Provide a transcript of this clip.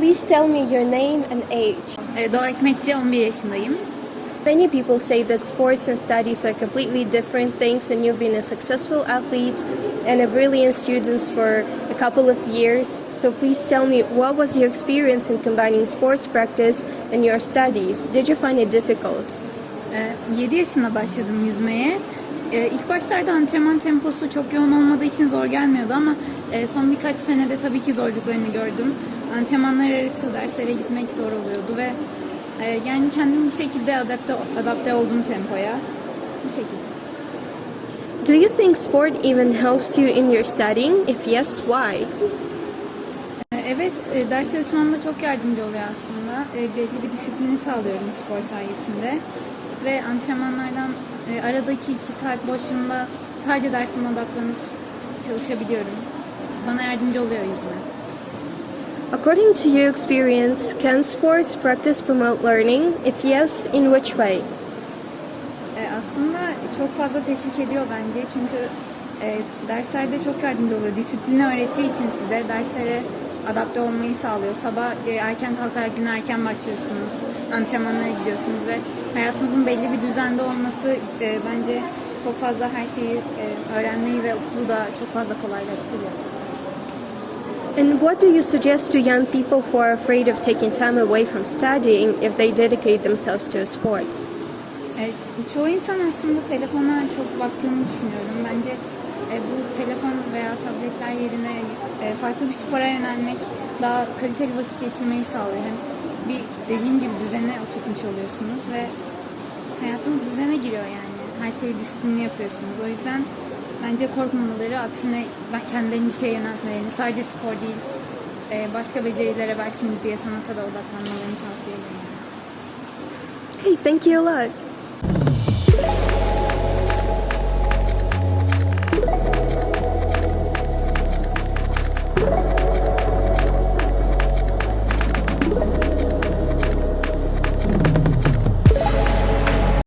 Please tell me your name and age. Doğa Ekmekçi, 11 yaşındayım. Many people say that sports and studies are completely different things, and you've been a successful athlete and a brilliant student for a couple of years. So, please tell me what was your experience in combining sports practice and your studies? Did you find it difficult? 7 yaşında başladım yüzmeye. Ee, İlk başlarda antrenman temposu çok yoğun olmadığı için zor gelmiyordu ama e, son birkaç senede tabii ki zorluklarını gördüm. Antrenmanlar arası derslere gitmek zor oluyordu ve e, yani kendim bir şekilde adapte, adapte oldum tempoya. Bu şekilde. Do you think sport even helps you in your studying? If yes, why? Ee, Evet, e, ders çalışmamda çok yardımcı oluyor aslında. E, Belli bir disiplini sağlıyorum spor sayesinde. Ve antrenmanlardan e, aradaki iki saat boşluğunda sadece dersime odaklanıp çalışabiliyorum. Bana yardımcı oluyor yüzme. According to your experience, can sports practice promote learning? If yes, in which way? E, aslında çok fazla teşvik ediyor bence çünkü e, derslerde çok yardımcı oluyor. Disiplini öğrettiği için size derslere adapte olmayı sağlıyor. Sabah e, erken kalkarak güne erken başlıyorsunuz, antrenmanlara gidiyorsunuz ve hayatınızın belli bir düzende olması e, bence çok fazla her şeyi e, öğrenmeyi ve okulu da çok fazla kolaylaştırıyor. And what do you suggest to young people who are afraid of taking time away from studying if they dedicate themselves to a sport? E, çoğu insan aslında telefona çok baktığını düşünüyorum. Bence e, bu telefon veya tabletler yerine farklı bir spora yönelmek daha kaliteli vakit geçirmeyi sağlıyor. Hem bir dediğim gibi düzene oturtmuş oluyorsunuz ve hayatınız düzene giriyor yani. Her şeyi disiplinli yapıyorsunuz. O yüzden bence korkmamaları, aksine ben kendilerini bir şeye yöneltmelerini, sadece spor değil, e, başka becerilere belki müziğe, sanata da odaklanmalarını tavsiye ederim. Okay, thank you a lot.